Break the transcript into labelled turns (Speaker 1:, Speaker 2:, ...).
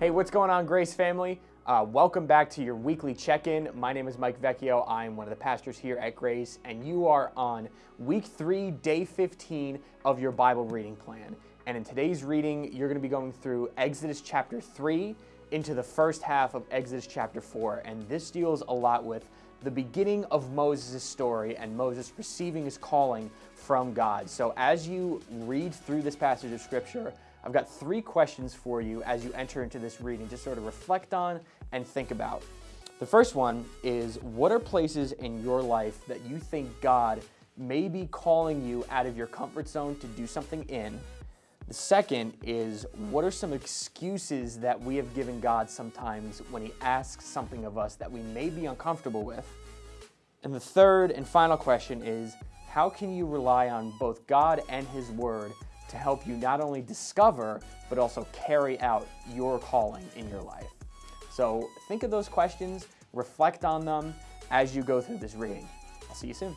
Speaker 1: Hey, what's going on, Grace family? Uh, welcome back to your weekly check-in. My name is Mike Vecchio. I'm one of the pastors here at Grace, and you are on week three, day 15 of your Bible reading plan. And in today's reading, you're going to be going through Exodus chapter 3 into the first half of Exodus chapter 4. And this deals a lot with the beginning of Moses' story and Moses receiving his calling from God. So as you read through this passage of Scripture, I've got three questions for you as you enter into this reading to sort of reflect on and think about. The first one is what are places in your life that you think God may be calling you out of your comfort zone to do something in? The second is what are some excuses that we have given God sometimes when He asks something of us that we may be uncomfortable with? And the third and final question is how can you rely on both God and His Word to help you not only discover, but also carry out your calling in your life. So think of those questions, reflect on them as you go through this reading. I'll see you soon.